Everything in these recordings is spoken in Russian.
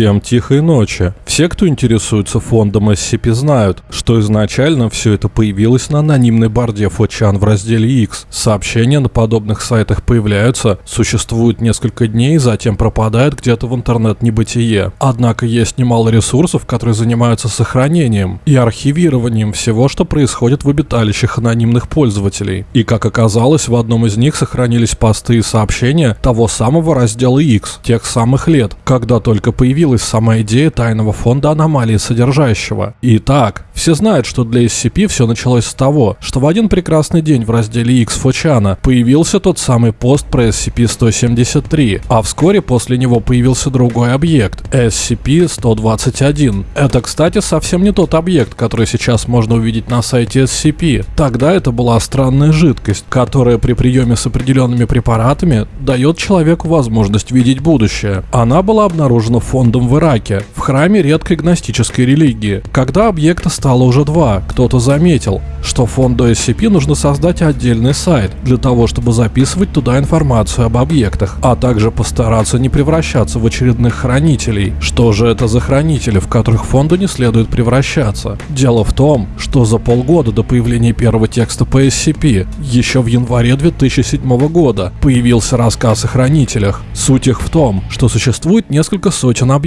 Всем тихой ночи. Все, кто интересуется фондом SCP, знают, что изначально все это появилось на анонимной борде Фочан в разделе X. Сообщения на подобных сайтах появляются, существуют несколько дней, затем пропадают где-то в интернет-небытие. Однако есть немало ресурсов, которые занимаются сохранением и архивированием всего, что происходит в обиталищах анонимных пользователей. И как оказалось, в одном из них сохранились посты и сообщения того самого раздела X, тех самых лет, когда только появились появилась сама идея тайного фонда аномалии содержащего. Итак, все знают, что для SCP все началось с того, что в один прекрасный день в разделе X Фочана появился тот самый пост про SCP-173, а вскоре после него появился другой объект – SCP-121. Это, кстати, совсем не тот объект, который сейчас можно увидеть на сайте SCP. Тогда это была странная жидкость, которая при приеме с определенными препаратами дает человеку возможность видеть будущее. Она была обнаружена в фондом в Ираке, в храме редкой гностической религии. Когда объекта стало уже два, кто-то заметил, что фонду SCP нужно создать отдельный сайт для того, чтобы записывать туда информацию об объектах, а также постараться не превращаться в очередных хранителей. Что же это за хранители, в которых фонду не следует превращаться? Дело в том, что за полгода до появления первого текста по SCP, еще в январе 2007 года, появился рассказ о хранителях. Суть их в том, что существует несколько сотен объектов,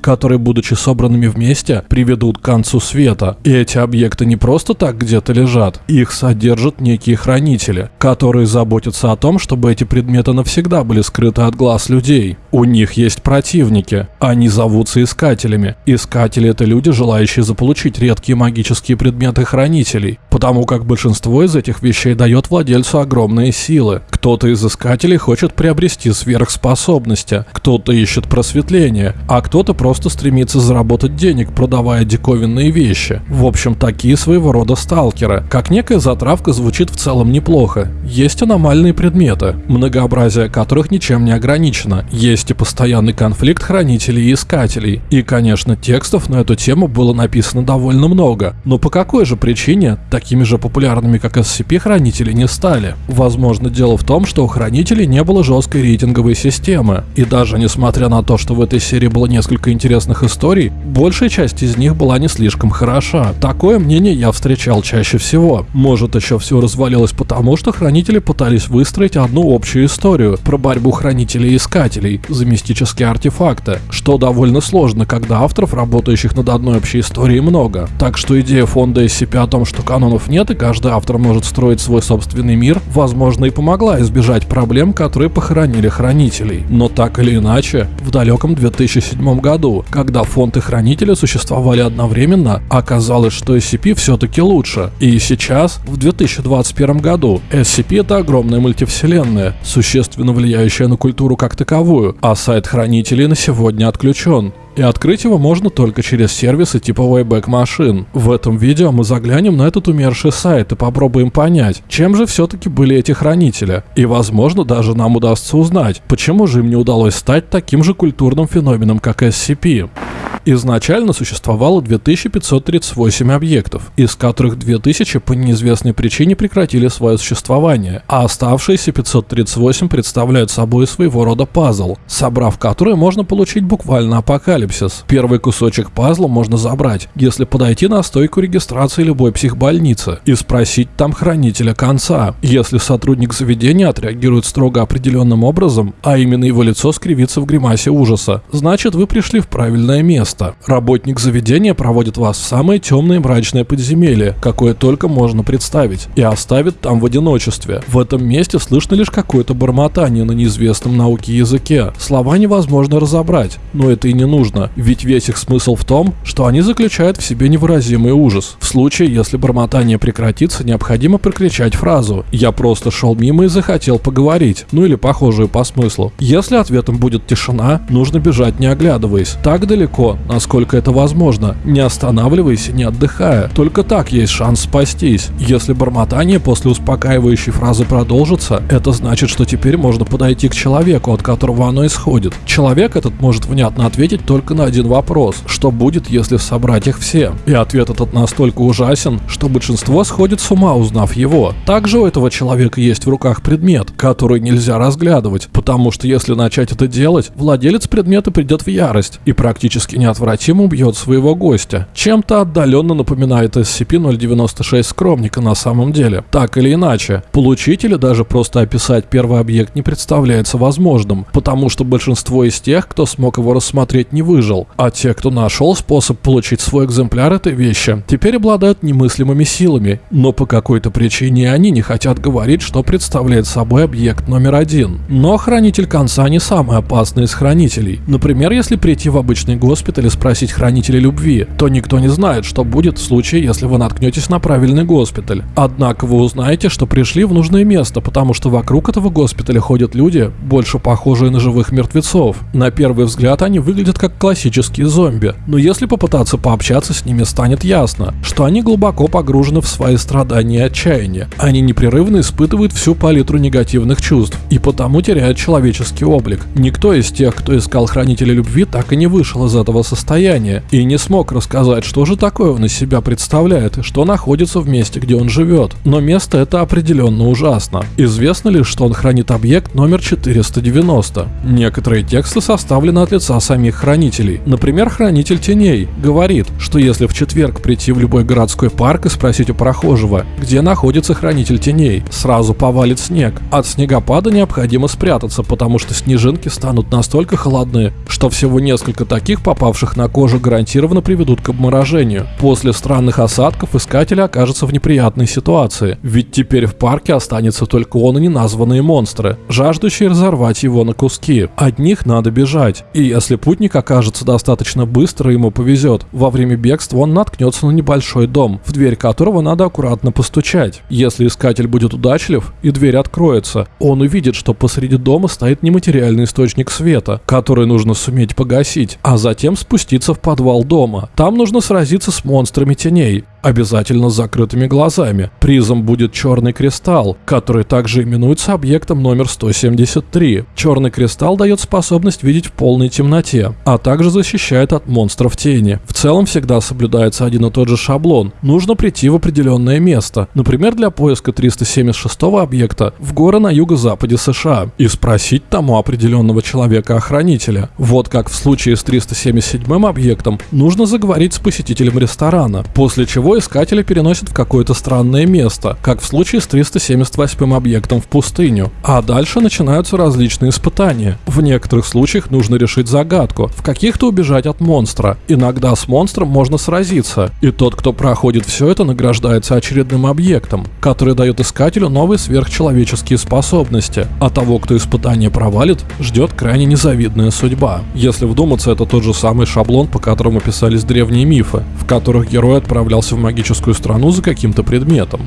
которые, будучи собранными вместе, приведут к концу света. И эти объекты не просто так где-то лежат, их содержат некие хранители, которые заботятся о том, чтобы эти предметы навсегда были скрыты от глаз людей. У них есть противники, они зовутся искателями. Искатели это люди, желающие заполучить редкие магические предметы хранителей, потому как большинство из этих вещей дает владельцу огромные силы. Кто-то из искателей хочет приобрести сверхспособности, кто-то ищет просветление, а кто-то просто стремится заработать денег, продавая диковинные вещи. В общем, такие своего рода сталкеры. Как некая затравка звучит в целом неплохо. Есть аномальные предметы, многообразие которых ничем не ограничено. Есть и постоянный конфликт хранителей и искателей. И, конечно, текстов на эту тему было написано довольно много. Но по какой же причине такими же популярными, как SCP, хранители не стали? Возможно, дело в том, что у хранителей не было жесткой рейтинговой системы. И даже несмотря на то, что в этой серии было несколько интересных историй, большая часть из них была не слишком хороша. Такое мнение я встречал чаще всего. Может, еще все развалилось потому, что хранители пытались выстроить одну общую историю про борьбу хранителей и искателей за мистические артефакты, что довольно сложно, когда авторов, работающих над одной общей историей, много. Так что идея фонда SCP о том, что канонов нет и каждый автор может строить свой собственный мир, возможно и помогла избежать проблем, которые похоронили хранителей. Но так или иначе, в далеком 2000 2007 году, когда фонд и хранители существовали одновременно, оказалось, что SCP все-таки лучше. И сейчас, в 2021 году, SCP это огромная мультивселенная, существенно влияющая на культуру как таковую, а сайт хранителей на сегодня отключен и открыть его можно только через сервисы типа Wayback Machine. В этом видео мы заглянем на этот умерший сайт и попробуем понять, чем же все-таки были эти хранители. И возможно даже нам удастся узнать, почему же им не удалось стать таким же культурным феноменом, как SCP. Изначально существовало 2538 объектов, из которых 2000 по неизвестной причине прекратили свое существование, а оставшиеся 538 представляют собой своего рода пазл, собрав который можно получить буквально апокалипсис. Первый кусочек пазла можно забрать, если подойти на стойку регистрации любой психбольницы и спросить там хранителя конца. Если сотрудник заведения отреагирует строго определенным образом, а именно его лицо скривится в гримасе ужаса, значит вы пришли в правильное место место. Работник заведения проводит вас в самое темное мрачное подземелье, какое только можно представить, и оставит там в одиночестве. В этом месте слышно лишь какое-то бормотание на неизвестном науке языке. Слова невозможно разобрать, но это и не нужно, ведь весь их смысл в том, что они заключают в себе невыразимый ужас. В случае, если бормотание прекратится, необходимо прокричать фразу «Я просто шел мимо и захотел поговорить», ну или похожую по смыслу. Если ответом будет тишина, нужно бежать не оглядываясь. Так далеко, насколько это возможно, не останавливаясь не отдыхая. Только так есть шанс спастись. Если бормотание после успокаивающей фразы продолжится, это значит, что теперь можно подойти к человеку, от которого оно исходит. Человек этот может внятно ответить только на один вопрос. Что будет, если собрать их все? И ответ этот настолько ужасен, что большинство сходит с ума, узнав его. Также у этого человека есть в руках предмет, который нельзя разглядывать, потому что если начать это делать, владелец предмета придет в ярость и практически неотвратимо убьет своего гостя. Чем-то отдаленно напоминает SCP-096 скромника на самом деле. Так или иначе, получить или даже просто описать первый объект не представляется возможным, потому что большинство из тех, кто смог его рассмотреть, не выжил, а те, кто нашел способ получить свой экземпляр этой вещи, теперь обладают немыслимыми силами, но по какой-то причине они не хотят говорить, что представляет собой объект номер один. Но хранитель конца не самый опасный из хранителей. Например, если прийти в обычный госпиталь и спросить хранителя любви, то никто не знает, что будет в случае, если вы наткнетесь на правильный госпиталь. Однако вы узнаете, что пришли в нужное место, потому что вокруг этого госпиталя ходят люди, больше похожие на живых мертвецов. На первый взгляд они выглядят как классические зомби, но если попытаться пообщаться с ними, станет ясно, что они глубоко погружены в свои страдания и отчаяние. Они непрерывно испытывают всю палитру негативных чувств и потому теряют человеческий облик. Никто из тех, кто искал хранителя любви, так и не вышел из этого состояния и не смог рассказать, что же такое он из себя представляет и что находится в месте, где он живет. Но место это определенно ужасно. Известно лишь, что он хранит объект номер 490. Некоторые тексты составлены от лица самих хранителей. Например, хранитель теней говорит, что если в четверг прийти в любой городской парк и спросить у прохожего, где находится хранитель теней, сразу повалит снег. От снегопада необходимо спрятаться, потому что снежинки станут настолько холодны, что всего несколько таких, попавших на кожу, гарантированно приведут к обморожению. После странных осадков искатель окажется в неприятной ситуации, ведь теперь в парке останется только он и неназванные монстры, жаждущие разорвать его на куски. От них надо бежать, и если путник окажется достаточно быстро, ему повезет. Во время бегства он наткнется на небольшой дом, в дверь которого надо аккуратно постучать. Если искатель будет удачлив и дверь откроется, он увидит, что посреди дома стоит нематериальный источник света, который нужно суметь погасить, а затем спуститься в подвал дома. Там нужно сразиться с монстрами теней, обязательно с закрытыми глазами. Призом будет черный кристалл, который также именуется объектом номер 173. Черный кристалл дает способность видеть в полной темноте, а также защищает от монстров тени. В целом всегда соблюдается один и тот же шаблон. Нужно прийти в определенное место, например, для поиска 376 объекта в горы на юго-западе США, и спросить тому определенного человека-охранителя. Вот как в случае с 377 объектом, нужно заговорить с посетителем ресторана, после чего искателя переносят в какое-то странное место, как в случае с 378 объектом в пустыню. А дальше начинаются различные испытания. В некоторых случаях нужно решить загадку, в каких-то убежать от монстра. Иногда с монстром можно сразиться, и тот, кто проходит все это, награждается очередным объектом, который дает искателю новые сверхчеловеческие способности, а того, кто испытание провалит, ждет крайне незавидная судьба. Если вдуматься, это тот же самый шаблон, по которому писались древние мифы, в которых герой отправлялся в магическую страну за каким-то предметом.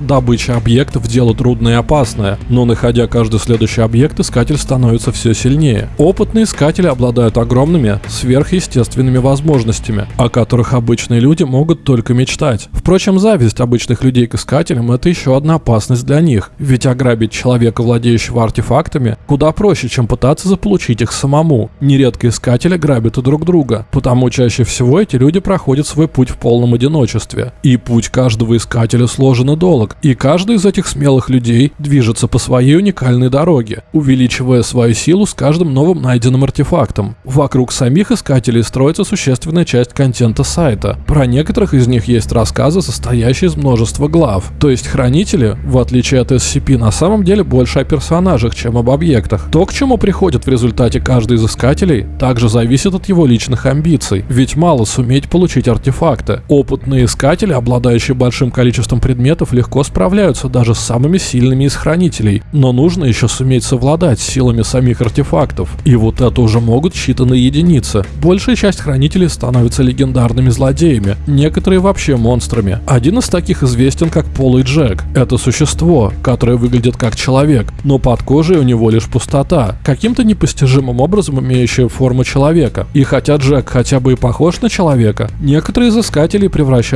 Добыча объектов – дело трудное и опасное, но находя каждый следующий объект, искатель становится все сильнее. Опытные искатели обладают огромными, сверхъестественными возможностями, о которых обычные люди могут только мечтать. Впрочем, зависть обычных людей к искателям – это еще одна опасность для них, ведь ограбить человека, владеющего артефактами, куда проще, чем пытаться заполучить их самому. Нередко искатели грабят и друг друга, потому чаще всего эти люди проходят свой путь в полном одиночестве. И путь каждого искателя сложен и долг, и каждый из этих смелых людей движется по своей уникальной дороге, увеличивая свою силу с каждым новым найденным артефактом. Вокруг самих искателей строится существенная часть контента сайта. Про некоторых из них есть рассказы, состоящие из множества глав. То есть хранители, в отличие от SCP, на самом деле больше о персонажах, чем об объектах. То, к чему приходит в результате каждый из искателей, также зависит от его личных амбиций. Ведь мало суметь получить артефакты. Опытные искатели, обладающие большим количеством предметов, легко справляются даже с самыми сильными из хранителей, но нужно еще суметь совладать с силами самих артефактов. И вот это уже могут считанные единицы. Большая часть хранителей становится легендарными злодеями, некоторые вообще монстрами. Один из таких известен как Полый Джек. Это существо, которое выглядит как человек, но под кожей у него лишь пустота, каким-то непостижимым образом имеющая форму человека. И хотя Джек хотя бы и похож на человека, некоторые изыскатели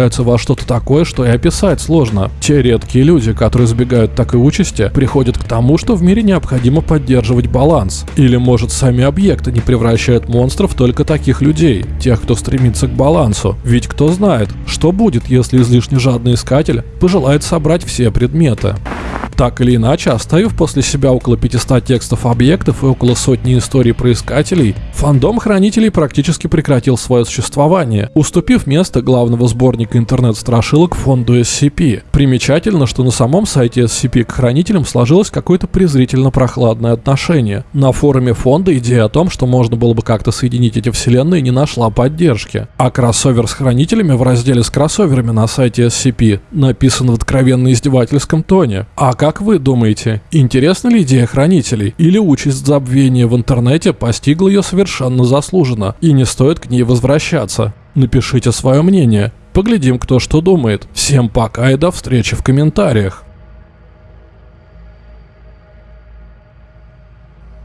превращаются во что-то такое, что и описать сложно. Те редкие люди, которые избегают такой участи, приходят к тому, что в мире необходимо поддерживать баланс. Или может сами объекты не превращают монстров только таких людей, тех, кто стремится к балансу. Ведь кто знает, что будет, если излишне жадный искатель пожелает собрать все предметы. Так или иначе, оставив после себя около 500 текстов объектов и около сотни историй про искателей, фандом Хранителей практически прекратил свое существование, уступив место главного сборника интернет-страшилок фонду SCP. Примечательно, что на самом сайте SCP к Хранителям сложилось какое-то презрительно прохладное отношение. На форуме фонда идея о том, что можно было бы как-то соединить эти вселенные, не нашла поддержки. А кроссовер с Хранителями в разделе с кроссоверами на сайте SCP написан в откровенно издевательском тоне. А как вы думаете, интересна ли идея хранителей? Или участь забвения в интернете постигла ее совершенно заслуженно, и не стоит к ней возвращаться? Напишите свое мнение. Поглядим, кто что думает. Всем пока и до встречи в комментариях.